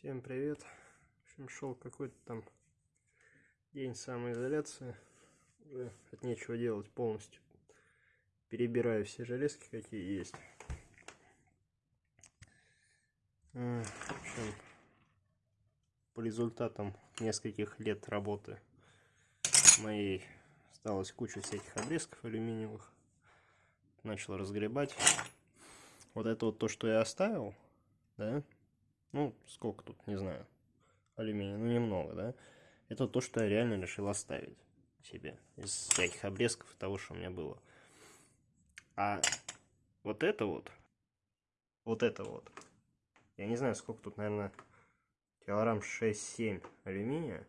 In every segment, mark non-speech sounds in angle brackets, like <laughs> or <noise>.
Всем привет. В общем, шел какой-то там день самоизоляции. Уже от нечего делать полностью. Перебираю все железки, какие есть. В общем, по результатам нескольких лет работы моей осталась куча всяких обрезков алюминиевых. Начал разгребать. Вот это вот то, что я оставил, да, ну, сколько тут, не знаю, алюминия, ну, немного, да, это то, что я реально решил оставить себе из всяких обрезков того, что у меня было. А вот это вот, вот это вот, я не знаю, сколько тут, наверное, килограмм 6-7 алюминия,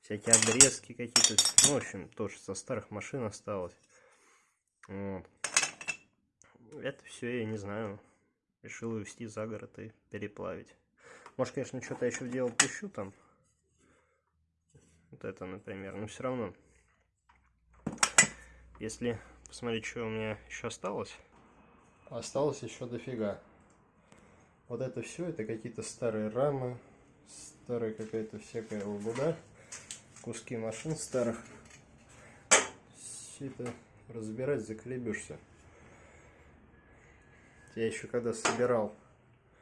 всякие обрезки какие-то, ну, в общем, тоже со старых машин осталось. Вот. Это все, я не знаю, решил увезти за город и переплавить. Может, конечно, что-то еще в дело пущу там. Вот это, например. Но все равно, если посмотреть, что у меня еще осталось. Осталось еще дофига. Вот это все, это какие-то старые рамы, старая какая-то всякая лабуда, куски машин старых. Все это разбирать заколебешься. Я еще когда собирал,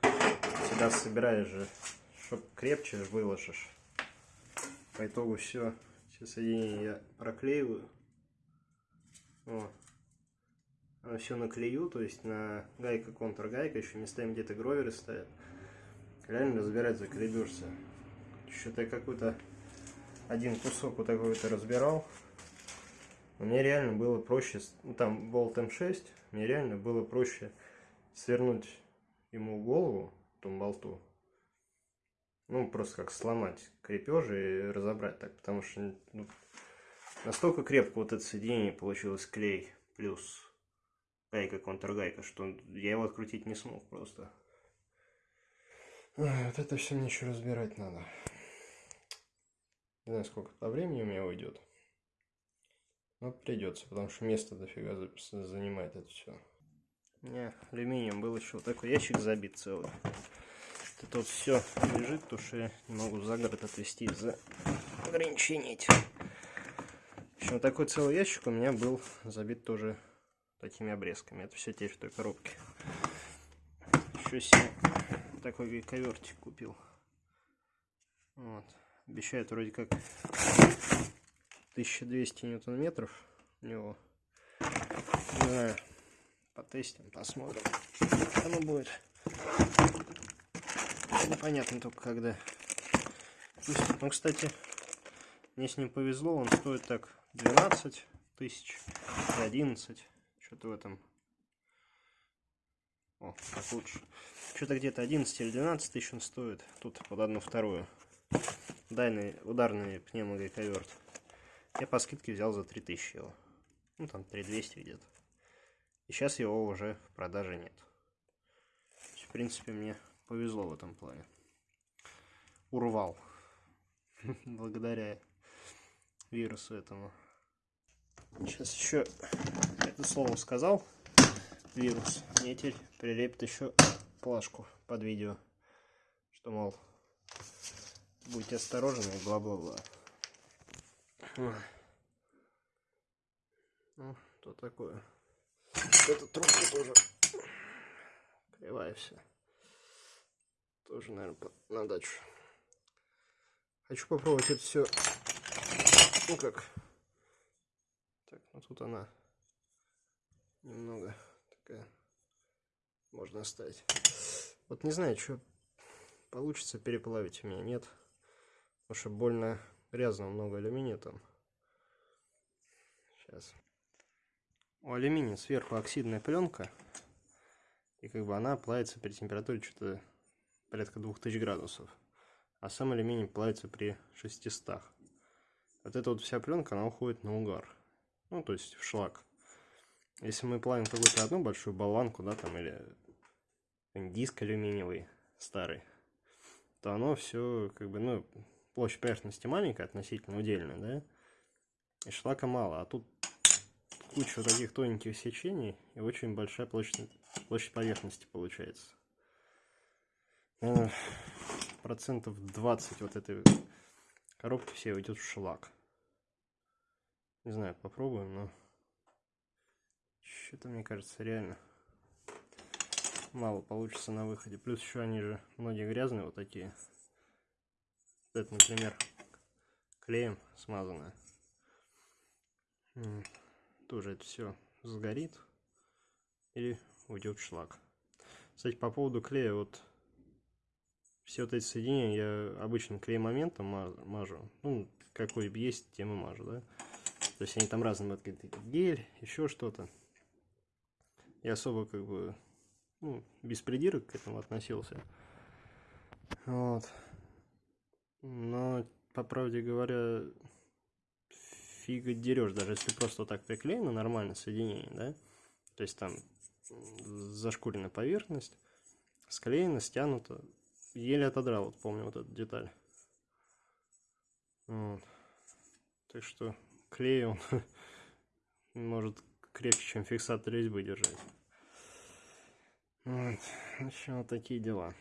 всегда собираешь же, чтоб крепче выложишь. По итогу все, все соединения я проклеиваю. Вот. Все наклею, то есть на гайка контргайка, еще местами где-то гроверы стоят. Реально разбирать заколебешься. Что-то я какой-то один кусок вот такой вот разбирал. Мне реально было проще, ну там болт М6, мне реально было проще свернуть ему голову, тому болту, ну, просто как сломать крепежи и разобрать так, потому что ну, настолько крепко вот это соединение получилось клей плюс гайка контргайка, что я его открутить не смог просто. Вот это все мне еще разбирать надо. Не знаю, сколько по времени у меня уйдет. Но придется, потому что место дофига занимает это все. У меня алюминием был еще вот такой ящик забит целый. Это тут все лежит, потому что я не могу за город отвезти из-за ограничений этих. В общем, такой целый ящик у меня был забит тоже такими обрезками. Это все теперь в той коробке. Еще себе такой ковертик купил. Вот. Обещают вроде как 1200 ньютон-метров у него. Не знаю, потестим, посмотрим, оно будет. Непонятно только когда. Ну, кстати, мне с ним повезло, он стоит так 12 тысяч, 11, что-то в этом. О, так лучше. Что-то где-то 11 или 12 тысяч он стоит. Тут под одну вторую. Дальний, ударный пневмогайковерт. Я по скидке взял за 3000 его. Ну, там 3200 где-то. И сейчас его уже в продаже нет. В принципе, мне повезло в этом плане. Урвал. <laughs> Благодаря вирусу этому. Сейчас еще это слово сказал. Вирус. Мне теперь прилепит еще плашку под видео. Что, мол, будьте осторожны и бла-бла-бла. Ну, что такое? Эта трубка тоже кривая вся. Тоже, наверное, на дачу. Хочу попробовать это все. Ну как. Так, ну тут она немного такая. Можно оставить. Вот не знаю, что получится переплавить у меня, нет. Потому что больно грязно, много алюминия там. Сейчас у алюминия сверху оксидная пленка. И как бы она плавится при температуре что-то порядка 2000 градусов. А сам алюминий плавится при 600. Вот эта вот вся пленка, она уходит на угар. Ну, то есть в шлак. Если мы плавим какую-то одну большую болванку, да, там, или диск алюминиевый старый, то оно все, как бы, ну, площадь поверхности маленькая, относительно удельная, да, и шлака мало. А тут кучу таких тоненьких сечений и очень большая площадь, площадь поверхности получается. Правда, процентов 20 вот этой коробки все уйдет в шлак. Не знаю, попробуем, но что-то мне кажется реально мало получится на выходе. Плюс еще они же многие грязные вот такие. Это, например, клеем смазанное. Тоже это все сгорит или уйдет в шлак. Кстати, по поводу клея, вот все вот эти соединения я обычным клей моментом мажу. Ну, какой есть, тем и мажу, да. То есть они там разные, вот гель, еще что-то. Я особо как бы ну, без придирок к этому относился. Вот. Но, по правде говоря, фига дерешь, даже если просто так приклеено нормально соединение, да? То есть там зашкурена поверхность, склеено, стянуто. Еле отодрал, вот помню вот эту деталь. Вот. Так что клей он <laughs> может крепче, чем фиксатор резьбы держать. Вот. В общем, вот такие дела.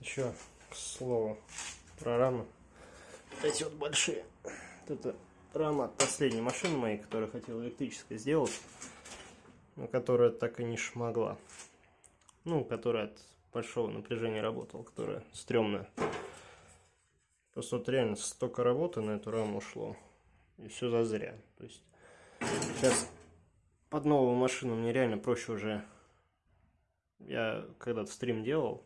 Еще, к слову, про. Вот эти вот большие. Это рама от последней машины моей, которую хотел электрической сделать, но которая так и не шмогла. Ну, которая от большого напряжения работала, которая стрёмная. Просто вот реально столько работы на эту раму ушло. И все зазря. То есть сейчас под новую машину мне реально проще уже я когда-то стрим делал,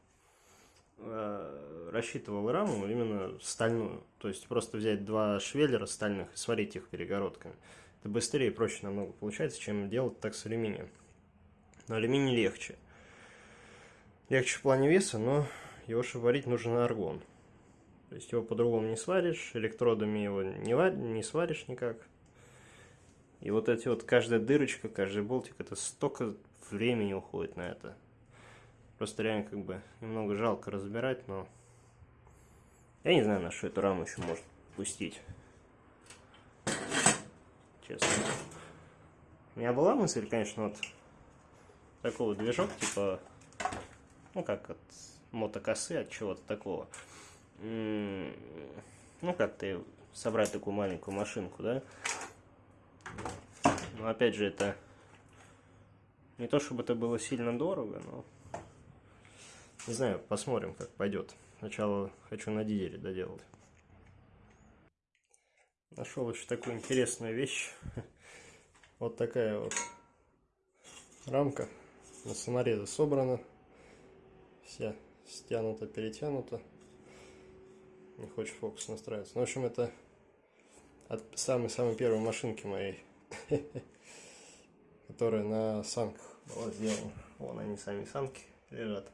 э, рассчитывал раму именно стальную. То есть просто взять два швеллера стальных и сварить их перегородками. Это быстрее и проще намного получается, чем делать так с алюминием. Но алюминий легче. Легче в плане веса, но его, чтобы варить, нужен аргон. То есть его по-другому не сваришь, электродами его не, варь, не сваришь никак. И вот эти вот, каждая дырочка, каждый болтик, это столько времени уходит на это. Просто реально как бы немного жалко разбирать, но я не знаю, на что эту раму еще может пустить. Честно. У меня была мысль, конечно, вот такого движок, типа, ну как от мотокосы, от чего-то такого. Ну как ты собрать такую маленькую машинку, да? Но опять же, это не то, чтобы это было сильно дорого, но не знаю, посмотрим, как пойдет. Сначала хочу на дизеле доделать. Нашел еще такую интересную вещь. <laughs> Вот такая вот рамка на саморезы собрана. Вся стянута, перетянута. Не хочет фокус настраиваться. Ну, в общем, это от самой-самой первой машинки моей. <laughs> Которая на санках была сделана. Вон они сами санки лежат.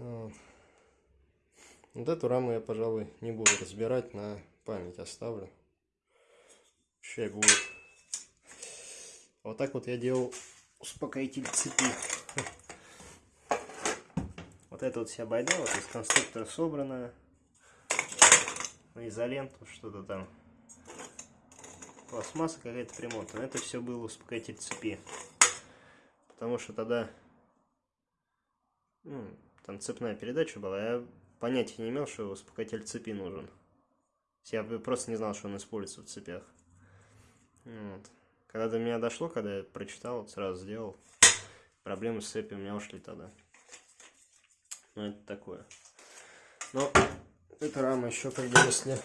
Вот. вот эту раму я, пожалуй, не буду разбирать, на память оставлю. Чай будет. Вот так вот я делал успокоитель цепи. Вот это вот вся байда, вот из конструктора собранная. На изоленту, что-то там. Пластмасса какая-то примотана. Это все было успокоитель цепи. Потому что тогда ну, там цепная передача была, я понятия не имел, что успокоитель цепи нужен. Я просто не знал, что он используется в цепях. Вот. Когда до меня дошло, когда я прочитал, сразу сделал. Проблемы с цепью у меня ушли тогда. Ну, это такое. Но эта рама еще, как бы, если...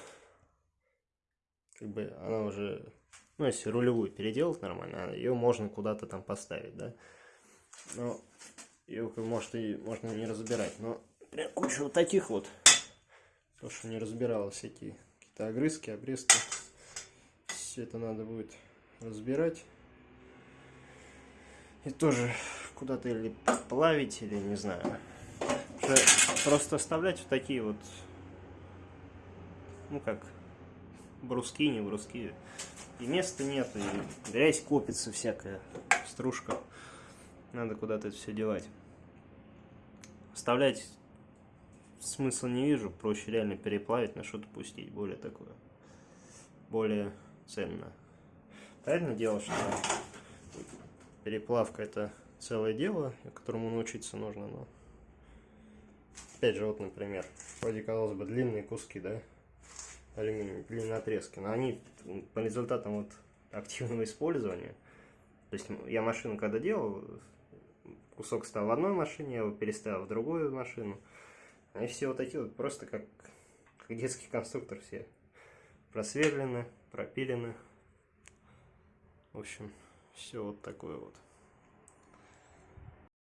Как бы она уже... Ну, если рулевую переделать нормально, ее можно куда-то там поставить, да. Но ее, может, и можно не разбирать. Но прям куча вот таких вот. То, что не разбиралось, всякие какие-то огрызки, обрезки. Все это надо будет разбирать. И тоже куда-то или плавить, или не знаю. Просто оставлять вот такие вот, ну как, бруски, не бруски. И места нет, и грязь копится всякая, стружка. Надо куда-то это все девать. Вставлять смысла не вижу. Проще реально переплавить, на что-то пустить. Более такое. Более ценно. Правильно дело, что переплавка это целое дело, которому научиться нужно, но опять же, вот, например, вроде, казалось бы, длинные куски, да, алюминия, длинные отрезки, но они по результатам вот активного использования, то есть я машину когда делал, кусок стал в одной машине, я его переставил в другую машину, они все вот такие вот просто как, как детский конструктор все просверлены, пропилены. В общем, все вот такое вот.